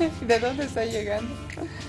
¿De dónde está llegando?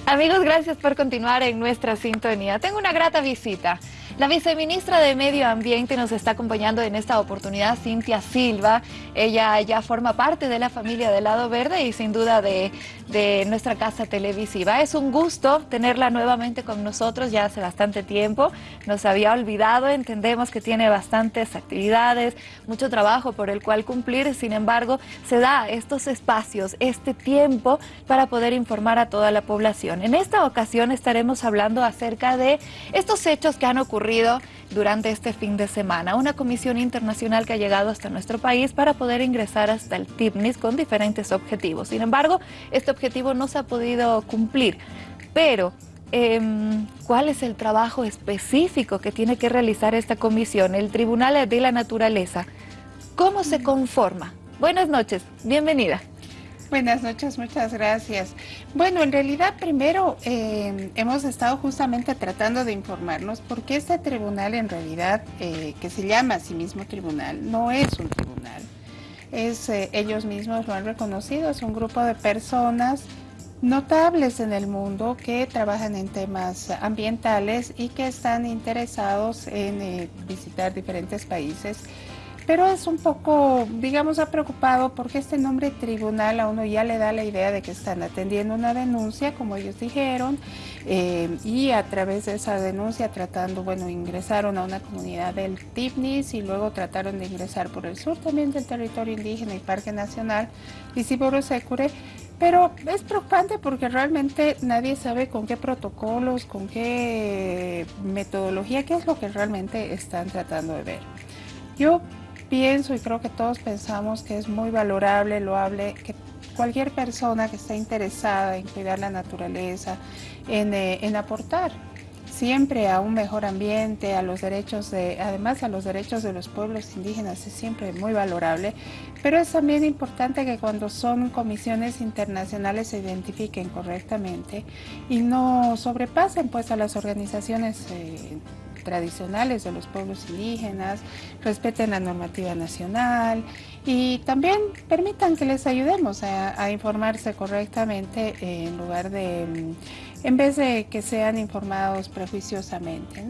Amigos, gracias por continuar en nuestra sintonía. Tengo una grata visita. La viceministra de Medio Ambiente nos está acompañando en esta oportunidad, Cintia Silva. Ella ya forma parte de la familia del Lado Verde y sin duda de, de nuestra casa televisiva. Es un gusto tenerla nuevamente con nosotros ya hace bastante tiempo. Nos había olvidado, entendemos que tiene bastantes actividades, mucho trabajo por el cual cumplir. Sin embargo, se da estos espacios, este tiempo para poder informar a toda la población. En esta ocasión estaremos hablando acerca de estos hechos que han ocurrido durante este fin de semana. Una comisión internacional que ha llegado hasta nuestro país para poder ingresar hasta el TIPNIS con diferentes objetivos. Sin embargo, este objetivo no se ha podido cumplir. Pero, em, ¿cuál es el trabajo específico que tiene que realizar esta comisión? El Tribunal de la Naturaleza. ¿Cómo se conforma? Buenas noches, bienvenida. Buenas noches, muchas gracias. Bueno, en realidad primero eh, hemos estado justamente tratando de informarnos porque este tribunal en realidad, eh, que se llama a sí mismo tribunal, no es un tribunal. Es, eh, ellos mismos lo han reconocido, es un grupo de personas notables en el mundo que trabajan en temas ambientales y que están interesados en visitar diferentes países pero es un poco, digamos, ha preocupado porque este nombre tribunal a uno ya le da la idea de que están atendiendo una denuncia, como ellos dijeron, eh, y a través de esa denuncia tratando, bueno, ingresaron a una comunidad del TIPNIS y luego trataron de ingresar por el sur también del territorio indígena y Parque Nacional Visiboro Secure, pero es preocupante porque realmente nadie sabe con qué protocolos, con qué metodología, qué es lo que realmente están tratando de ver. Yo pienso y creo que todos pensamos que es muy valorable, loable, que cualquier persona que esté interesada en cuidar la naturaleza, en, eh, en aportar siempre a un mejor ambiente, a los derechos de, además a los derechos de los pueblos indígenas es siempre muy valorable, pero es también importante que cuando son comisiones internacionales se identifiquen correctamente y no sobrepasen pues a las organizaciones eh, tradicionales de los pueblos indígenas, respeten la normativa nacional y también permitan que les ayudemos a, informarse correctamente en lugar de, mm, en vez de que sean informados prejuiciosamente.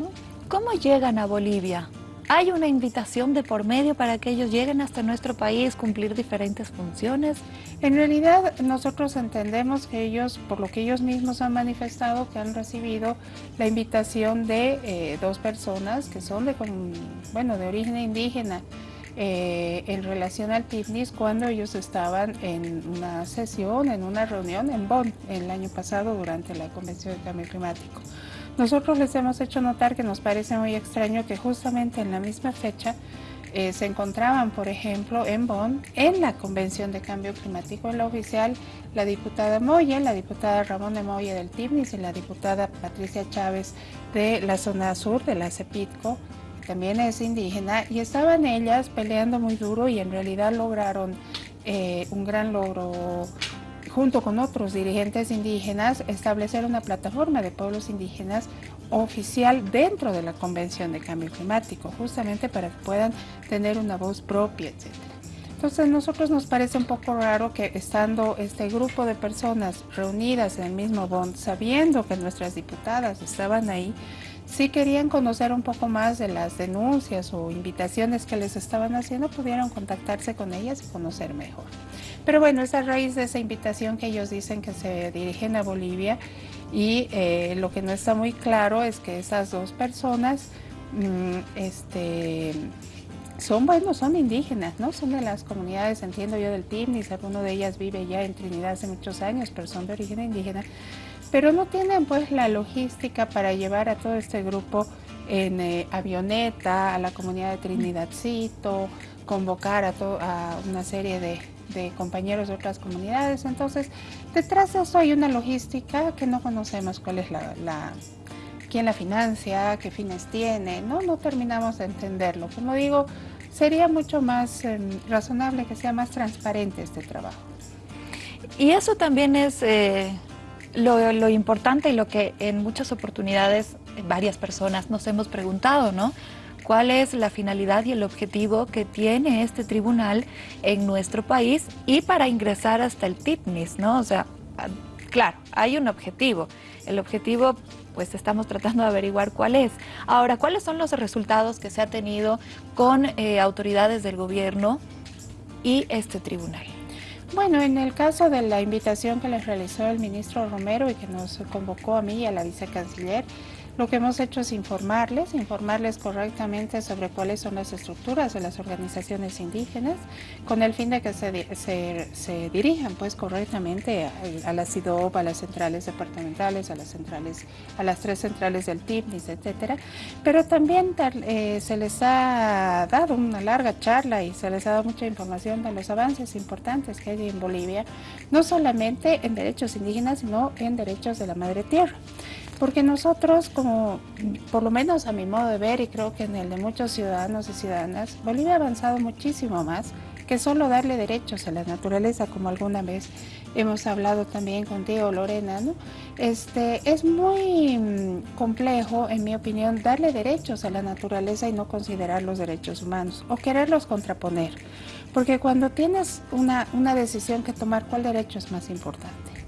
¿Cómo llegan a Bolivia? ¿Hay una invitación de por medio para que ellos lleguen hasta nuestro país, cumplir diferentes funciones? En realidad nosotros entendemos que ellos, por lo que ellos mismos han manifestado, que han recibido la invitación de eh, dos personas que son de, bueno, de origen indígena, eh, en relación al TIPNIS cuando ellos estaban en una sesión, en una reunión en Bonn el año pasado durante la Convención de Cambio Climático. Nosotros les hemos hecho notar que nos parece muy extraño que justamente en la misma fecha eh, se encontraban, por ejemplo, en Bonn, en la Convención de Cambio Climático, en la oficial, la diputada Moya, la diputada Ramón de Moya del TIBNIS y la diputada Patricia Chávez de la zona sur de la CEPITCO, que también es indígena, y estaban ellas peleando muy duro y en realidad lograron eh, un gran logro junto con otros dirigentes indígenas, establecer una plataforma de pueblos indígenas oficial dentro de la Convención de Cambio Climático, justamente para que puedan tener una voz propia, etc. Entonces, nosotros nos parece un poco raro que estando este grupo de personas reunidas en el mismo bond, sabiendo que nuestras diputadas estaban ahí, si querían conocer un poco más de las denuncias o invitaciones que les estaban haciendo, pudieron contactarse con ellas y conocer mejor. Pero bueno, es a raíz de esa invitación que ellos dicen que se dirigen a Bolivia y eh, lo que no está muy claro es que esas dos personas mm, este, son, bueno, son indígenas, ¿no? Son de las comunidades, entiendo yo, del TIMNIS, alguno de ellas vive ya en Trinidad hace muchos años, pero son de origen indígena, pero no tienen pues la logística para llevar a todo este grupo en eh, avioneta, a la comunidad de Trinidadcito, convocar a, a una serie de de compañeros de otras comunidades. Entonces, detrás de eso hay una logística que no conocemos cuál es la, quién la financia, qué fines tiene, ¿no? No terminamos de entenderlo. Como digo, sería mucho más em, razonable que sea más transparente este trabajo. Y eso también es eh, lo, lo, importante y lo que en muchas oportunidades varias personas nos hemos preguntado, ¿no? Cuál es la finalidad y el objetivo que tiene este tribunal en nuestro país y para ingresar hasta el TIPNIS, ¿no? O sea, ah, claro, hay un objetivo. El objetivo, pues estamos tratando de averiguar cuál es. Ahora, ¿cuáles son los resultados que se ha tenido con eh, autoridades del gobierno y este tribunal? Bueno, en el caso de la invitación que les realizó el ministro Romero y que nos convocó a mí y a la vicecanciller, lo que hemos hecho es informarles, informarles correctamente sobre cuáles son las estructuras de las organizaciones indígenas, con el fin de que se, dirijan pues correctamente a, a la CIDOP, a las centrales departamentales, a las centrales, a las tres centrales del TIPNIS, etcétera. Pero también eh, se les ha dado una larga charla y se les ha dado mucha información de los avances importantes que hay en Bolivia, no solamente en derechos indígenas, sino en derechos de la madre tierra. Porque nosotros, como por lo menos a mi modo de ver y creo que en el de muchos ciudadanos y ciudadanas, Bolivia ha avanzado muchísimo más que solo darle derechos a la naturaleza, como alguna vez hemos hablado también contigo, Lorena, ¿no? Este, es muy mm, complejo, en mi opinión, darle derechos a la naturaleza y no considerar los derechos humanos o quererlos contraponer. Porque cuando tienes una, una decisión que tomar, ¿cuál derecho es más importante?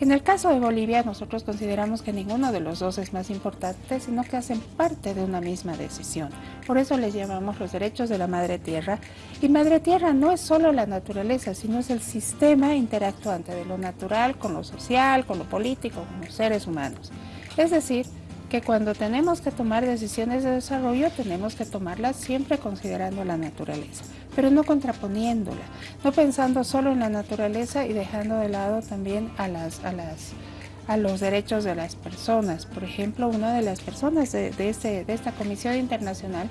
En el caso de Bolivia, nosotros consideramos que ninguno de los dos es más importante, sino que hacen parte de una misma decisión. Por eso les llamamos los derechos de la Madre Tierra. Y Madre Tierra no es solo la naturaleza, sino es el sistema interactuante de lo natural con lo social, con lo político, con los seres humanos. Es decir, que cuando tenemos que tomar decisiones de desarrollo tenemos que tomarlas siempre considerando la naturaleza, pero no contraponiéndola, no pensando solo en la naturaleza y dejando de lado también a, las, a, las, a los derechos de las personas. Por ejemplo, una de las personas de, este, de esta comisión internacional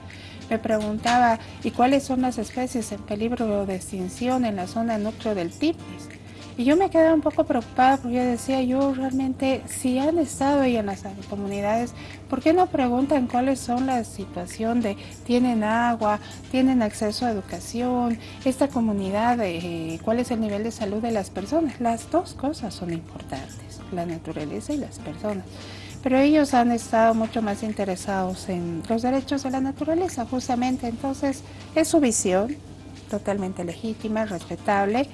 me preguntaba, ¿y cuáles son las especies en peligro de extinción en la zona núcleo del TIPIS? Y yo me quedé un poco preocupada porque decía, yo realmente, si han estado ahí en las comunidades, ¿por qué no preguntan cuáles son la situación de, tienen agua, tienen acceso a educación, esta comunidad, eh, cuál es el nivel de salud de las personas? Las dos cosas son importantes, la naturaleza y las personas. Pero ellos han estado mucho más interesados en los derechos de la naturaleza, justamente. Entonces, es su visión, totalmente legítima, respetable,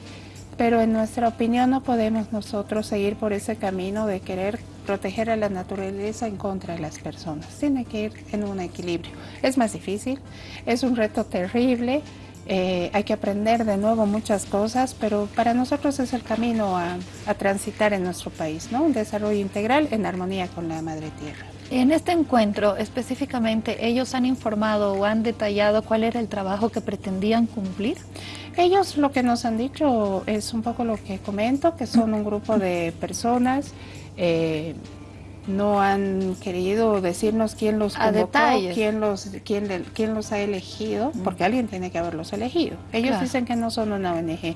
pero en nuestra opinión no podemos nosotros seguir por ese camino de querer proteger a la naturaleza en contra de las personas. Tiene que ir en un equilibrio. Es más difícil, es un reto terrible, eh, hay que aprender de nuevo muchas cosas, pero para nosotros es el camino a, a transitar en nuestro país, ¿no? Un desarrollo integral en armonía con la Madre Tierra. En este encuentro, específicamente, ¿ellos han informado o han detallado cuál era el trabajo que pretendían cumplir? Ellos lo que nos han dicho es un poco lo que comento, que son un grupo de personas, eh, no han querido decirnos quién los convocó, quién los, quién, quién los ha elegido, porque alguien tiene que haberlos elegido. Ellos dicen que no son una ONG.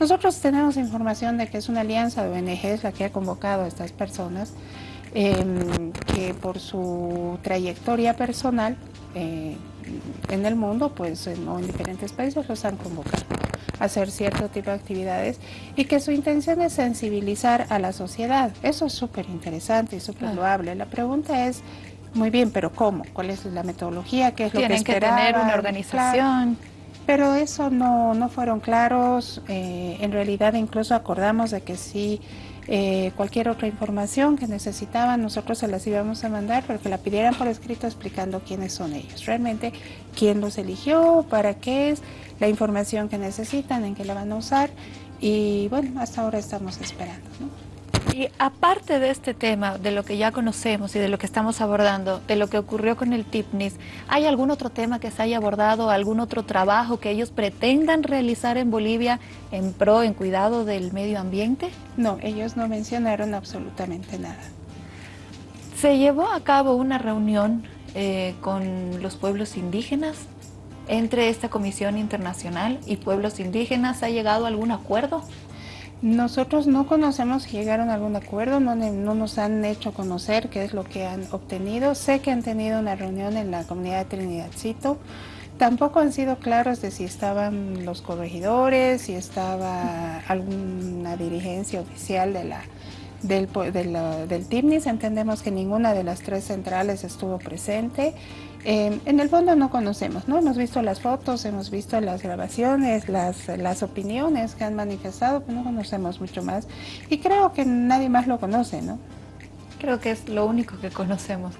Nosotros tenemos información de que es una alianza de ONGs la que ha convocado a estas personas Em, que por su trayectoria personal eh, en el mundo, pues en, en diferentes países los han convocado a hacer cierto tipo de actividades y que su intención es sensibilizar a la sociedad. Eso es súper interesante y súper loable. La pregunta es, muy bien, pero ¿cómo? ¿Cuál es la metodología? ¿Qué es lo que esperaban? que tener una organización. pero eso no, no fueron claros. Eh, en realidad incluso acordamos de que sí eh, cualquier otra información que necesitaban, nosotros se las íbamos a mandar, pero que la pidieran por escrito explicando quiénes son ellos, realmente quién los eligió, para qué es, la información que necesitan, en qué la van a usar y bueno, hasta ahora estamos esperando. Y aparte de este tema, de lo que ya conocemos y de lo que estamos abordando, de lo que ocurrió con el TIPNIS, ¿hay algún otro tema que se haya abordado, algún otro trabajo que ellos pretendan realizar en Bolivia en pro, en cuidado del medio ambiente? No, ellos no mencionaron absolutamente nada. ¿Se llevó a cabo una reunión eh, con los pueblos indígenas entre esta comisión internacional y pueblos indígenas? ¿Ha llegado a algún acuerdo? Nosotros no conocemos si llegaron a algún acuerdo, no, no, nos han hecho conocer qué es lo que han obtenido. Sé que han tenido una reunión en la comunidad de Trinidadcito. Tampoco han sido claros de si estaban los corregidores, si estaba alguna dirigencia oficial de la, del, del TIMNIS entendemos que ninguna de las tres centrales estuvo presente. Eh, en el fondo no conocemos, ¿no? Hemos visto las fotos, hemos visto las grabaciones, las, las opiniones que han manifestado, pero no conocemos mucho más. Y creo que nadie más lo conoce, ¿no? Creo que es lo único que conocemos.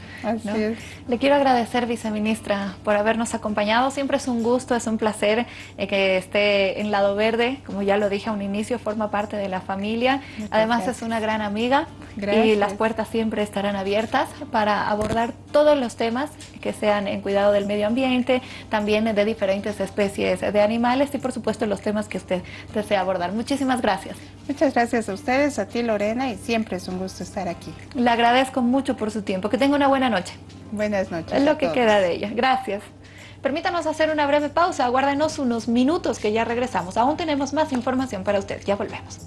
Le quiero agradecer, viceministra, por habernos acompañado. Siempre es un gusto, es un placer eh, que esté en Lado Verde. Como ya lo dije a un inicio, forma parte de la familia. Además es una gran amiga y las puertas siempre estarán abiertas para abordar todos los temas que sean en cuidado del medio ambiente, también de diferentes especies de animales y por supuesto los temas que usted desea abordar. Muchísimas gracias. Muchas gracias a ustedes, a ti Lorena y siempre es un gusto estar aquí. Le agradezco mucho por su tiempo. Que tenga una buena noche. Buenas noches. Es lo que queda de ella. Gracias. Permítanos hacer una breve pausa. Aguárdenos unos minutos que ya regresamos. Aún tenemos más información para usted. Ya volvemos.